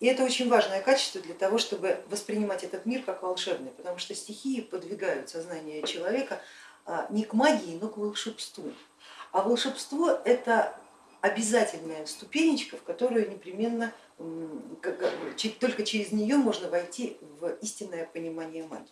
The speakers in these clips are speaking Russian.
И это очень важное качество для того, чтобы воспринимать этот мир как волшебный, потому что стихии подвигают сознание человека а, не к магии, но к волшебству. А волшебство это обязательная ступенечка, в которую непременно, только через нее можно войти в истинное понимание магии.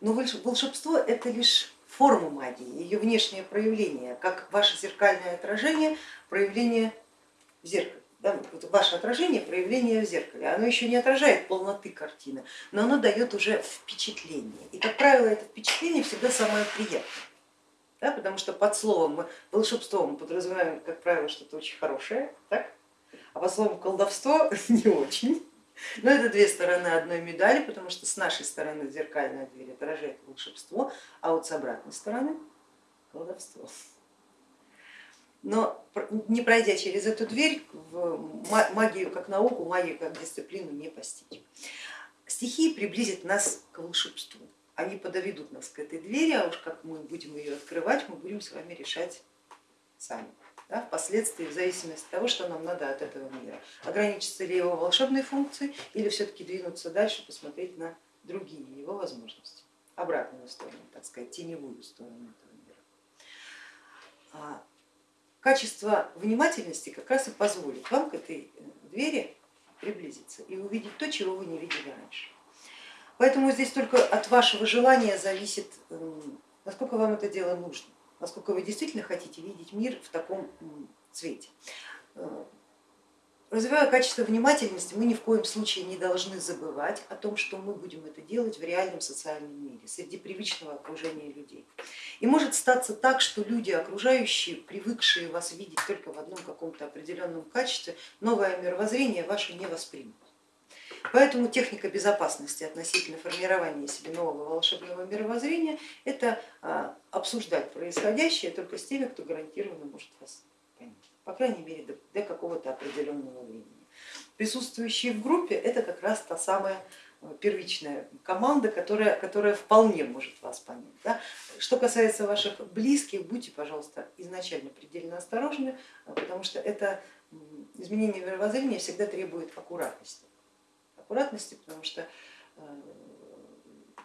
Но волшебство это лишь форма магии, ее внешнее проявление, как ваше зеркальное отражение, проявление в зеркале. Да, ваше отражение, проявление в зеркале, оно еще не отражает полноты картины, но оно дает уже впечатление. И, как правило, это впечатление всегда самое приятное, да, потому что под словом мы, волшебство мы подразумеваем, как правило, что-то очень хорошее, так? а под словом колдовство не очень. Но это две стороны одной медали, потому что с нашей стороны зеркальная дверь отражает волшебство, а вот с обратной стороны колдовство. Но не пройдя через эту дверь, в магию как науку, магию как дисциплину не постичь. Стихии приблизят нас к волшебству, они подоведут нас к этой двери, а уж как мы будем ее открывать, мы будем с вами решать сами да, впоследствии в зависимости от того, что нам надо от этого мира. Ограничиться ли его волшебной функцией или все-таки двинуться дальше, посмотреть на другие его возможности, обратную сторону, так сказать, теневую сторону этого мира. Качество внимательности как раз и позволит вам к этой э, двери приблизиться и увидеть то, чего вы не видели раньше. Поэтому здесь только от вашего желания зависит, насколько вам это дело нужно насколько вы действительно хотите видеть мир в таком цвете. Развивая качество внимательности, мы ни в коем случае не должны забывать о том, что мы будем это делать в реальном социальном мире, среди привычного окружения людей. И может статься так, что люди окружающие, привыкшие вас видеть только в одном каком-то определенном качестве, новое мировоззрение ваше не воспримут. Поэтому техника безопасности относительно формирования себе нового волшебного мировоззрения это а, обсуждать происходящее только с теми, кто гарантированно может вас по крайней мере до, до какого-то определенного времени. Присутствующие в группе это как раз та самая а, первичная команда, которая, которая вполне может вас понять. Да? Что касается ваших близких, будьте, пожалуйста, изначально предельно осторожны, потому что это изменение мировоззрения всегда требует аккуратности аккуратности, потому что э,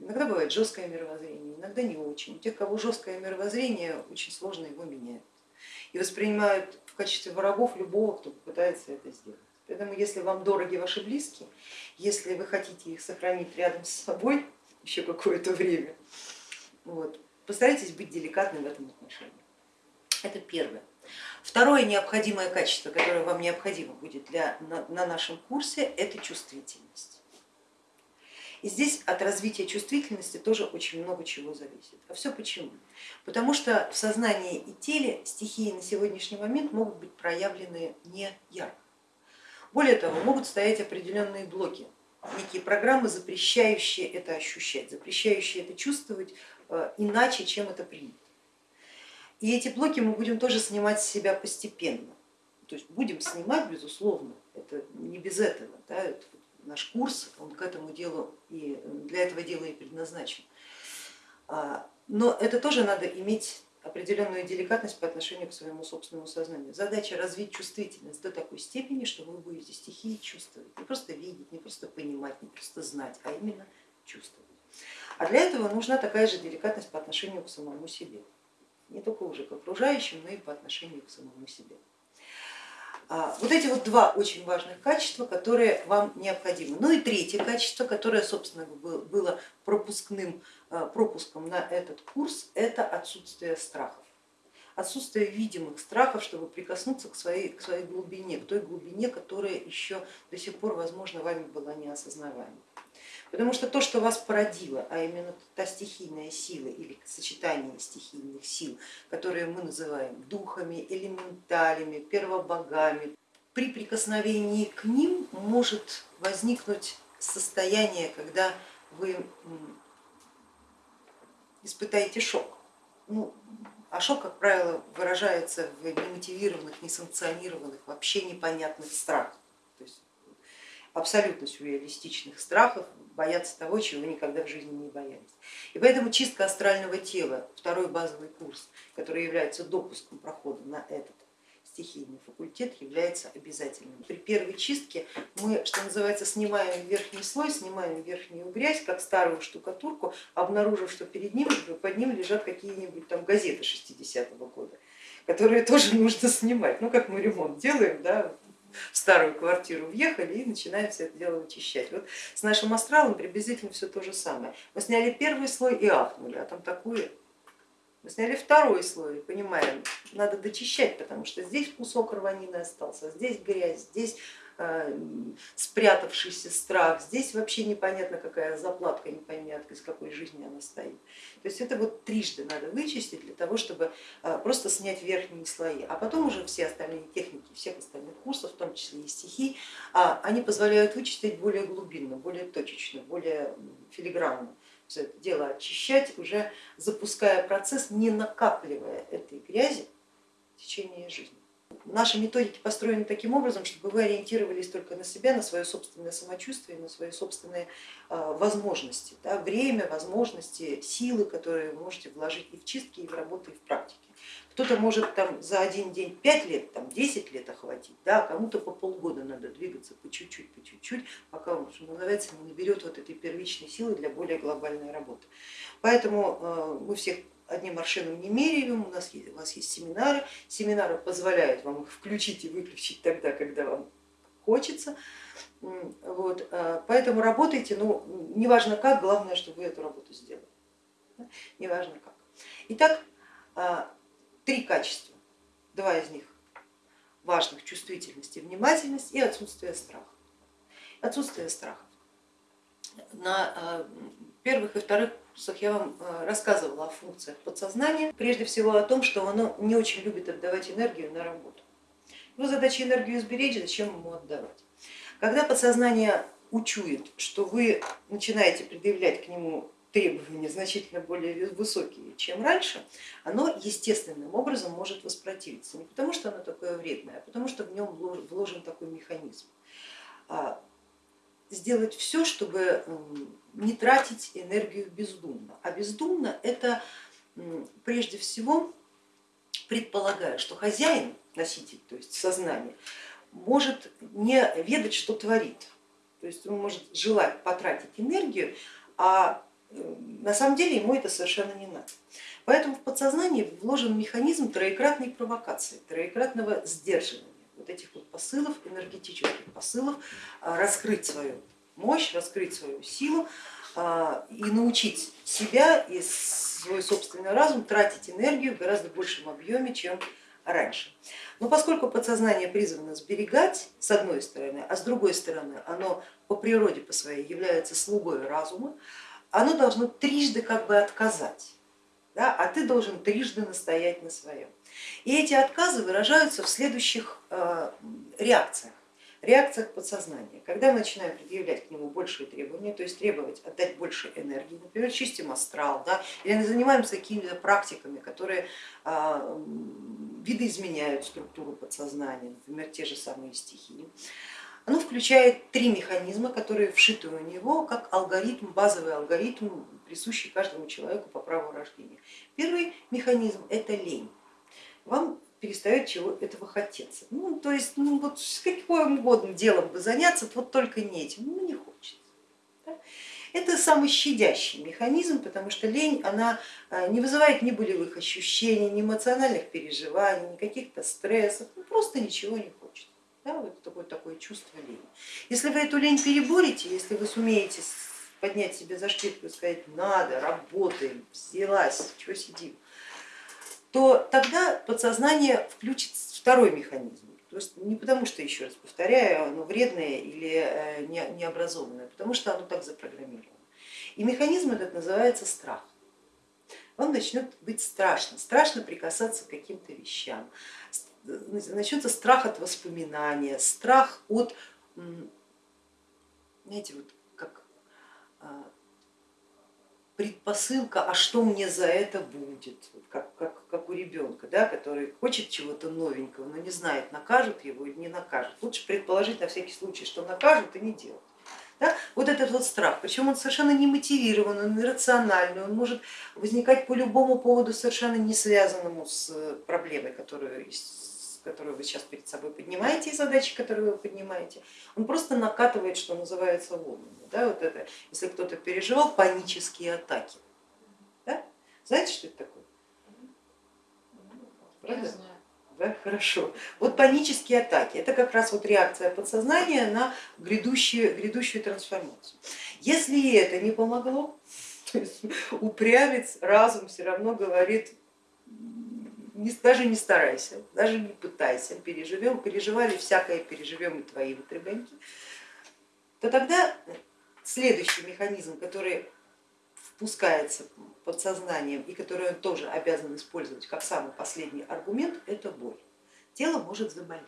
иногда бывает жесткое мировоззрение, иногда не очень. У тех, кого жесткое мировоззрение, очень сложно его менять и воспринимают в качестве врагов любого, кто попытается это сделать. Поэтому если вам дороги ваши близкие, если вы хотите их сохранить рядом с собой еще какое-то время, вот, постарайтесь быть деликатным в этом отношении. Это первое. Второе необходимое качество, которое вам необходимо будет для, на, на нашем курсе, это чувствительность. И здесь от развития чувствительности тоже очень много чего зависит. А все почему? Потому что в сознании и теле стихии на сегодняшний момент могут быть проявлены не ярко. Более того, могут стоять определенные блоки, некие программы, запрещающие это ощущать, запрещающие это чувствовать э, иначе, чем это принято. И эти блоки мы будем тоже снимать с себя постепенно. То есть будем снимать, безусловно, это не без этого. Да, это наш курс, он к этому делу и для этого дела и предназначен. А, но это тоже надо иметь определенную деликатность по отношению к своему собственному сознанию. Задача развить чувствительность до такой степени, что вы будете стихии чувствовать, не просто видеть, не просто понимать, не просто знать, а именно чувствовать. А для этого нужна такая же деликатность по отношению к самому себе не только уже к окружающим, но и по отношению к самому себе. А, вот эти вот два очень важных качества, которые вам необходимы. Ну и третье качество, которое, собственно, было пропускным, а, пропуском на этот курс, это отсутствие страхов. Отсутствие видимых страхов, чтобы прикоснуться к своей, к своей глубине, к той глубине, которая еще до сих пор, возможно, вами была неосознаваема. Потому что то, что вас породило, а именно та стихийная сила или сочетание стихийных сил, которые мы называем духами, элементалями, первобогами, при прикосновении к ним может возникнуть состояние, когда вы испытаете шок. Ну, а шок, как правило, выражается в немотивированных, несанкционированных, вообще непонятных страхах, то есть абсолютно сюрреалистичных страхов, бояться того, чего никогда в жизни не боялись. И поэтому чистка астрального тела, второй базовый курс, который является допуском прохода на этот стихийный факультет является обязательным. При первой чистке мы, что называется, снимаем верхний слой, снимаем верхнюю грязь, как старую штукатурку, обнаружив, что перед ним, под ним лежат какие-нибудь там газеты 60-го года, которые тоже нужно снимать. Ну как мы ремонт делаем, да, старую квартиру въехали и начинаем все это дело вычищать. Вот с нашим астралом приблизительно все то же самое. Мы сняли первый слой и ахнули, а там такое мы сняли второй слой, понимаем, надо дочищать, потому что здесь кусок рванины остался, здесь грязь, здесь спрятавшийся страх, здесь вообще непонятно какая заплатка, не из какой жизни она стоит. То есть это вот трижды надо вычистить для того, чтобы э, просто снять верхние слои, а потом уже все остальные техники всех остальных курсов, в том числе и стихий, а, они позволяют вычистить более глубинно, более точечно, более филигранно все это дело очищать, уже запуская процесс, не накапливая этой грязи в течение жизни. Наши методики построены таким образом, чтобы вы ориентировались только на себя, на свое собственное самочувствие, на свои собственные а, возможности, да, время, возможности, силы, которые вы можете вложить и в чистки, и в работу, и в практике. Кто-то может там за один день 5 лет, там 10 лет охватить, да, кому-то по полгода надо двигаться по чуть-чуть, по чуть-чуть, пока он, что называется, не наберет вот этой первичной силы для более глобальной работы. Поэтому э, мы всех одним аршином не меряем, у нас есть, у вас есть семинары, семинары позволяют вам их включить и выключить тогда, когда вам хочется. Вот, э, поэтому работайте, ну, неважно как, главное, чтобы вы эту работу сделали, неважно как. Итак, э, три качества, два из них важных, чувствительность и внимательность и отсутствие страха. Отсутствие страха. На э, первых и вторых курсах я вам э, рассказывала о функциях подсознания, прежде всего о том, что оно не очень любит отдавать энергию на работу. Его задача энергию сберечь, зачем ему отдавать. Когда подсознание учует, что вы начинаете предъявлять к нему требования значительно более высокие, чем раньше, оно естественным образом может воспротивиться. Не потому, что оно такое вредное, а потому, что в нем вложен такой механизм. Сделать все, чтобы не тратить энергию бездумно. А бездумно это прежде всего предполагая, что хозяин, носитель, то есть сознание, может не ведать, что творит. То есть он может желать потратить энергию, а на самом деле ему это совершенно не надо. Поэтому в подсознании вложен механизм троекратной провокации, троекратного сдерживания вот этих вот посылов, энергетических посылов, а, раскрыть свою мощь, раскрыть свою силу а, и научить себя и свой собственный разум тратить энергию в гораздо большем объеме, чем раньше. Но поскольку подсознание призвано сберегать с одной стороны, а с другой стороны оно по природе по своей является слугой разума, оно должно трижды как бы отказать, да, а ты должен трижды настоять на своем. И эти отказы выражаются в следующих э, реакциях. Реакциях подсознания. Когда мы начинаем предъявлять к нему большие требования, то есть требовать отдать больше энергии, например, чистим астрал, да, или занимаемся какими-то практиками, которые э, видоизменяют структуру подсознания, например, те же самые стихии, оно включает три механизма, которые вшиты у него как алгоритм, базовый алгоритм, присущий каждому человеку по праву рождения. Первый механизм это лень. Вам перестает чего этого хотеться. Ну, то есть ну, вот с каким угодно делом бы заняться, вот только не этим, ну не хочется. Да? Это самый щадящий механизм, потому что лень она э, не вызывает ни болевых ощущений, ни эмоциональных переживаний, ни каких-то стрессов, ну, просто ничего не хочет. Да, вот такое, такое чувство лени. Если вы эту лень переборете, если вы сумеете поднять себе за шкирку и сказать надо, работаем, взялась, чего сидим, то тогда подсознание включит второй механизм. То есть не потому, что, еще раз повторяю, оно вредное или э, необразованное, потому что оно так запрограммировано. И механизм этот называется страх. Вам начнет быть страшно, страшно прикасаться к каким-то вещам, начнется страх от воспоминания, страх от, знаете, вот а, предпосылка, а что мне за это будет, как, как, как у ребенка, да, который хочет чего-то новенького, но не знает, накажут его или не накажут. Лучше предположить на всякий случай, что накажут и не делать. Да? Вот этот вот страх, причем он совершенно не мотивирован, он иррациональный, он может возникать по любому поводу, совершенно не связанному с проблемой, которую которую вы сейчас перед собой поднимаете, и задачи, которые вы поднимаете, он просто накатывает, что называется, волнами. Да, вот это, если кто-то переживал панические атаки. Да? Знаете, что это такое? Правда? Да, хорошо. Вот панические атаки, это как раз вот реакция подсознания на грядущую, грядущую трансформацию. Если это не помогло, то есть упрямец, разум все равно говорит, даже не старайся, даже не пытайся, переживем, переживали всякое, переживем и твои вот то тогда следующий механизм, который впускается подсознанием и который он тоже обязан использовать как самый последний аргумент, это боль. Тело может заболеть.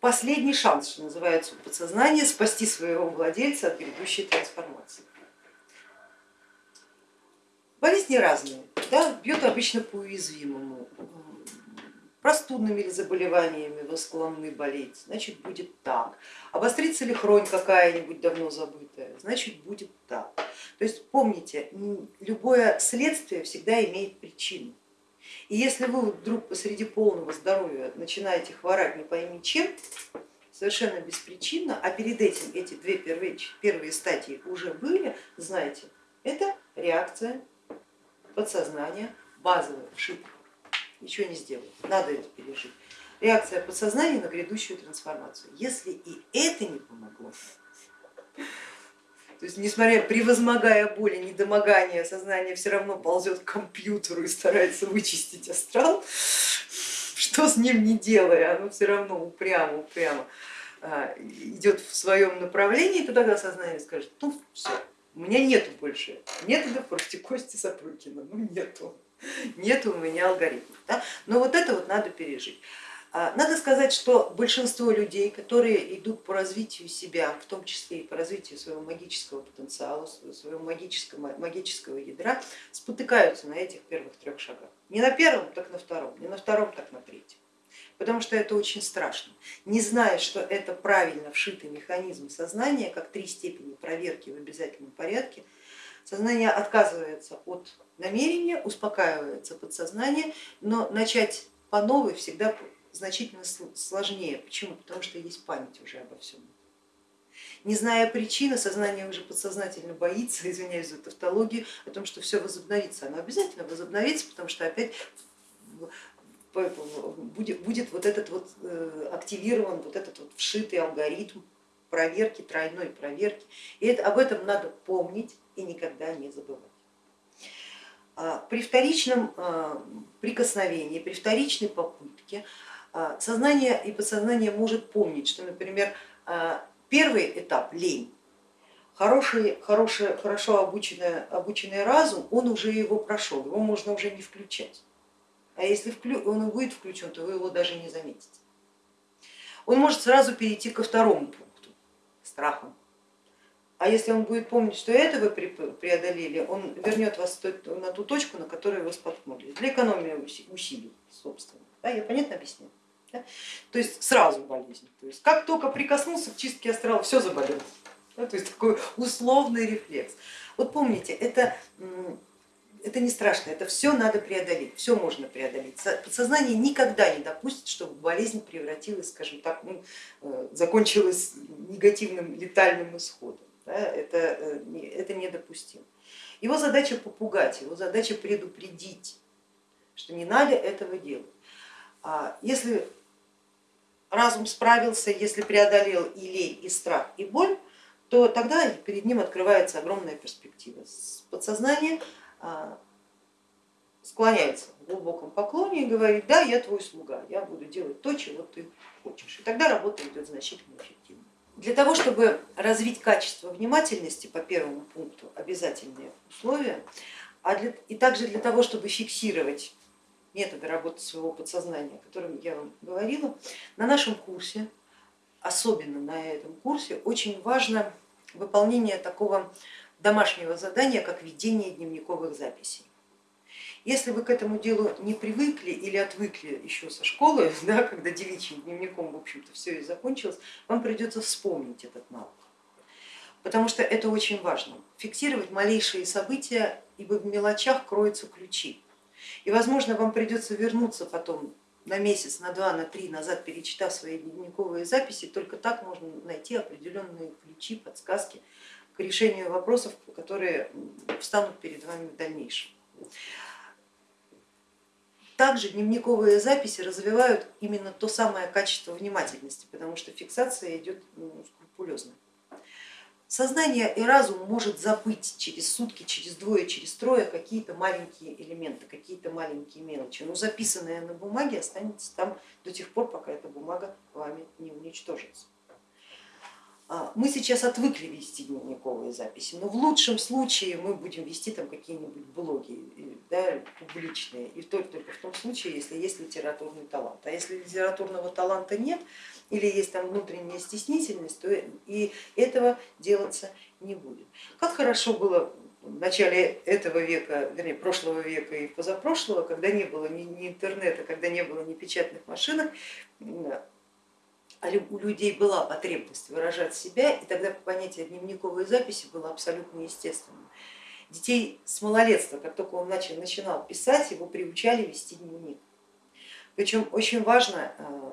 Последний шанс, что называется, у подсознания спасти своего владельца от грядущей трансформации. Болезни разные, да, бьет обычно по уязвимому. Простудными ли заболеваниями вы склонны болеть, значит будет так. Обострится ли хронь какая-нибудь давно забытая, значит будет так. То есть помните, любое следствие всегда имеет причину. И если вы вдруг посреди полного здоровья начинаете хворать не пойми чем, совершенно беспричинно, а перед этим эти две первые, первые стадии уже были, знаете, это реакция подсознания, базовая ошибка. Ничего не сделать, надо это пережить. Реакция подсознания на грядущую трансформацию. Если и это не помогло, то есть, несмотря, превозмогая боли, недомогание, сознание все равно ползет к компьютеру и старается вычистить астрал, что с ним не делая, оно все равно упрямо, упрямо а, идет в своем направлении, то тогда сознание скажет, ну все, у меня нету больше методов против Кости Сапрыкина, ну нету, нету у меня алгоритмов. Да? Но вот это вот надо пережить. А, надо сказать, что большинство людей, которые идут по развитию себя, в том числе и по развитию своего магического потенциала, своего магического, магического ядра, спотыкаются на этих первых трех шагах. Не на первом, так на втором, не на втором, так на третьем. Потому что это очень страшно. Не зная, что это правильно вшитый механизм сознания, как три степени проверки в обязательном порядке, сознание отказывается от намерения, успокаивается подсознание, но начать по новой всегда значительно сложнее. Почему? Потому что есть память уже обо всем. Не зная причины, сознание уже подсознательно боится, извиняюсь за тавтологию, о том, что все возобновится. Оно обязательно возобновится, потому что опять будет, будет вот этот вот э, активирован вот этот вот вшитый алгоритм проверки, тройной проверки. И это, об этом надо помнить и никогда не забывать. А, при вторичном а, прикосновении, при вторичной попытке а, сознание и подсознание может помнить, что, например, первый этап лень, хороший, хороший, хорошо обученный, обученный разум, он уже его прошел, его можно уже не включать. А если он будет включен, то вы его даже не заметите. Он может сразу перейти ко второму пункту, страхом. А если он будет помнить, что это вы преодолели, он вернет вас на ту точку, на которую вы споткнулись, для экономии усилий, собственно. Да, я понятно объясню? Да? То есть сразу болезнь. То есть как только прикоснулся к чистке астрала, все заболело. Да? То есть такой условный рефлекс. Вот помните, это, это не страшно, это все надо преодолеть, все можно преодолеть. Подсознание никогда не допустит, чтобы болезнь превратилась, скажем так, ну, э, закончилась негативным летальным исходом. Да? Это, э, это недопустимо. Его задача попугать, его задача предупредить, что не надо этого делать. А если разум справился, если преодолел и лень, и страх, и боль, то тогда перед ним открывается огромная перспектива. Подсознание склоняется в глубоком поклоне и говорит, да, я твой слуга, я буду делать то, чего ты хочешь. И тогда работа идет значительно эффективнее. Для того, чтобы развить качество внимательности по первому пункту, обязательные условия, а для, и также для того, чтобы фиксировать методы работы своего подсознания, о котором я вам говорила, на нашем курсе, особенно на этом курсе, очень важно выполнение такого домашнего задания, как ведение дневниковых записей. Если вы к этому делу не привыкли или отвыкли еще со школы, да, когда девичьим дневником в общем-то все и закончилось, вам придется вспомнить этот навык, потому что это очень важно. Фиксировать малейшие события, ибо в мелочах кроются ключи. И возможно вам придется вернуться потом на месяц, на два, на три назад, перечитав свои дневниковые записи, только так можно найти определенные ключи, подсказки к решению вопросов, которые встанут перед вами в дальнейшем. Также дневниковые записи развивают именно то самое качество внимательности, потому что фиксация идет ну, скрупулезно. Сознание и разум может забыть через сутки, через двое, через трое какие-то маленькие элементы, какие-то маленькие мелочи, но записанное на бумаге останется там до тех пор, пока эта бумага вами не уничтожится. А, мы сейчас отвыкли вести дневниковые записи, но в лучшем случае мы будем вести там какие-нибудь блоги да, публичные, и только, только в том случае, если есть литературный талант. А если литературного таланта нет или есть там внутренняя стеснительность, то и этого делаться не будет. Как хорошо было в начале этого века, вернее прошлого века и позапрошлого, когда не было ни, интернета, когда не было ни печатных машинок, а у людей была потребность выражать себя, и тогда понятие дневниковой записи было абсолютно естественным. Детей с малолетства, как только он начал, начинал писать, его приучали вести дневник. Причем очень важно э,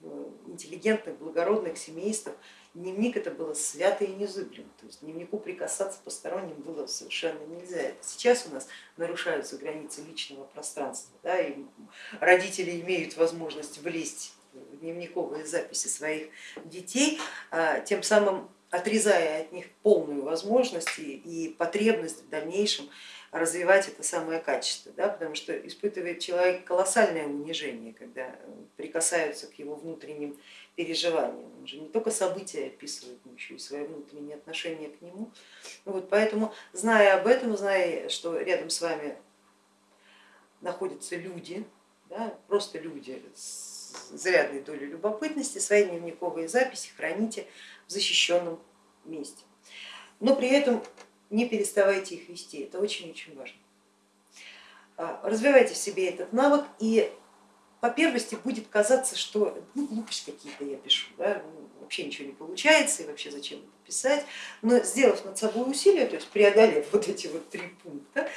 в интеллигентных, благородных семействах дневник это было свято и незыблемо, то есть дневнику прикасаться посторонним было совершенно нельзя. Сейчас у нас нарушаются границы личного пространства, да, и родители имеют возможность влезть дневниковые записи своих детей, а, тем самым отрезая от них полную возможность и потребность в дальнейшем развивать это самое качество, да, потому что испытывает человек колоссальное унижение, когда прикасаются к его внутренним переживаниям. Он же не только события описывает, но еще и свои внутренние отношения к нему. Вот, поэтому, зная об этом, зная, что рядом с вами находятся люди, да, просто люди с зарядной долей любопытности, свои дневниковые записи храните в защищенном месте. Но при этом не переставайте их вести, это очень-очень важно. А, развивайте в себе этот навык и по первости будет казаться, что ну, глупости какие-то я пишу, да, вообще ничего не получается и вообще зачем это писать, но сделав над собой усилия, то есть преодолев вот эти вот три пункта,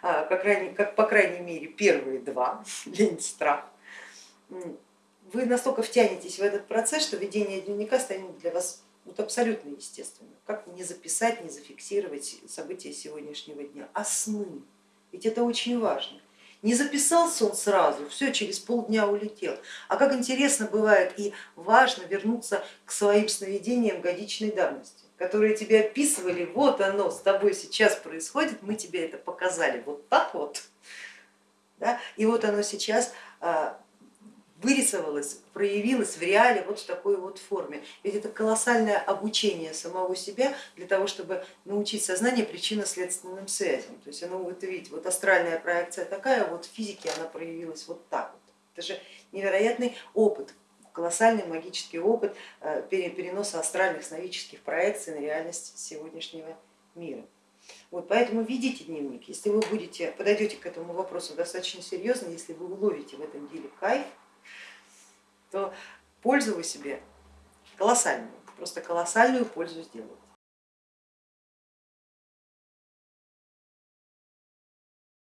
а, как, как по крайней мере первые два, лень, страх, вы настолько втянетесь в этот процесс, что ведение дневника станет для вас вот абсолютно естественным. Как не записать, не зафиксировать события сегодняшнего дня, а сны, ведь это очень важно. Не записался он сразу, все, через полдня улетел. А как интересно бывает и важно вернуться к своим сновидениям годичной давности, которые тебе описывали, вот оно с тобой сейчас происходит, мы тебе это показали вот так вот, да? и вот оно сейчас вырисовалось, проявилось в реале вот в такой вот форме. Ведь это колоссальное обучение самого себя для того, чтобы научить сознание причинно-следственным связям. То есть оно вот видите, вот астральная проекция такая, вот в физике она проявилась вот так вот. Это же невероятный опыт, колоссальный магический опыт э, переноса астральных сновидческих проекций на реальность сегодняшнего мира. Вот, поэтому ведите дневник, если вы будете, подойдете к этому вопросу достаточно серьезно, если вы уловите в этом деле кайф, то пользу вы себе колоссальную, просто колоссальную пользу сделаете.